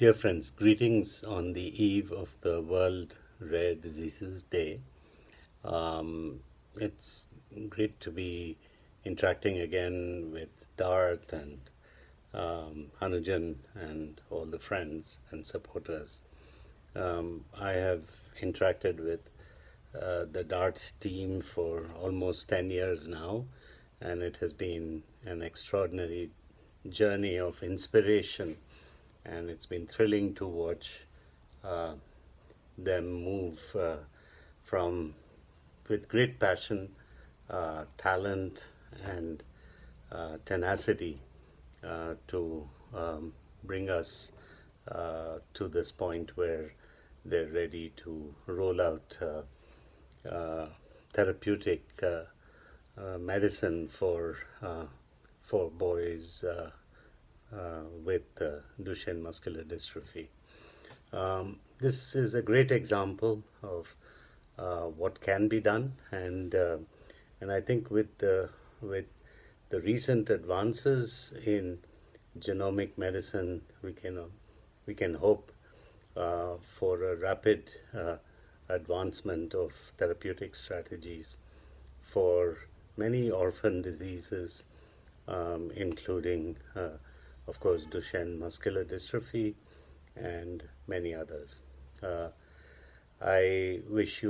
Dear friends, greetings on the eve of the World Rare Diseases Day. Um, it's great to be interacting again with Dart and um, Anujan and all the friends and supporters. Um, I have interacted with uh, the Dart team for almost 10 years now, and it has been an extraordinary journey of inspiration and it's been thrilling to watch uh, them move uh, from with great passion, uh, talent, and uh, tenacity uh, to um, bring us uh, to this point where they're ready to roll out therapeutic medicine for for boys with uh, Duchenne muscular dystrophy. Um, this is a great example of uh, what can be done, and and I think with the with the recent advances in genomic medicine, we can we can hope uh, for a rapid uh, advancement of therapeutic strategies for many orphan diseases, um, including uh, of course, Duchenne muscular dystrophy, and many others. Uh, I wish you